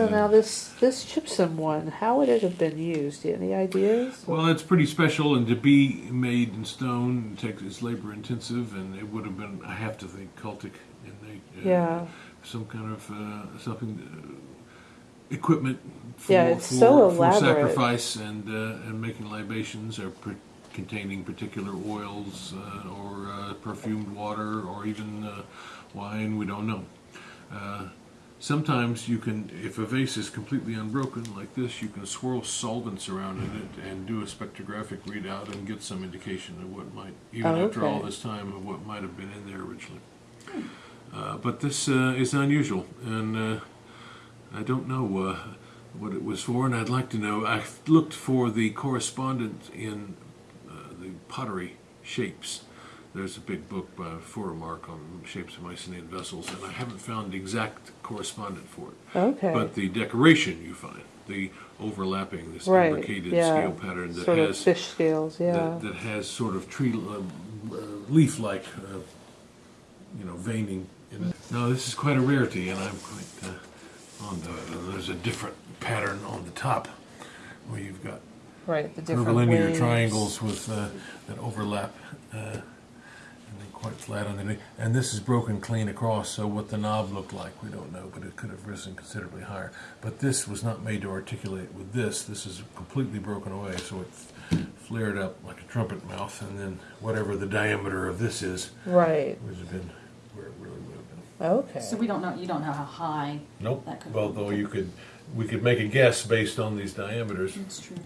So now this this gypsum one, how would it have been used? Any ideas? Well, it's pretty special, and to be made in stone takes it's labor intensive, and it would have been I have to think cultic in the uh, Yeah. some kind of uh, something uh, equipment for, Yeah, it's for, so for sacrifice and uh, and making libations or containing particular oils uh, or uh, perfumed water or even uh, wine. We don't know. Sometimes you can, if a vase is completely unbroken like this, you can swirl solvents around in it and do a spectrographic readout and get some indication of what might, even Oh, after all okay. this time, of what might have been in there originally. Uh, but this uh, is unusual, and uh, I don't know uh, what it was for, and I'd like to know. I looked for the correspondent in uh, the pottery shapes. There's a big book by Furumark on shapes of Mycenaean vessels, and I haven't found the exact correspondent for it. Okay. But the decoration you find, the overlapping, this Right, imbricated yeah. scale pattern that sort has fish scales, yeah. that, that has sort of tree uh, uh, leaf-like, uh, you know, veining in it. No, this is quite a rarity, and I'm quite uh, on the. There's a different pattern on the top, where you've got right, the different curvilinear triangles with uh, that overlap, uh, and then quite flat underneath. And this is broken clean across, so what the knob looked like, we don't know, but it could have risen considerably higher. But this was not made to articulate with this. This is completely broken away, so it flared up like a trumpet mouth, and then whatever the diameter of this is, Right. would have been where it really would have been. Okay. So we don't know, you don't know how high Nope. that could Although you could, we could make a guess based on these diameters. That's true.